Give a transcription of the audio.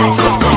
Let's go.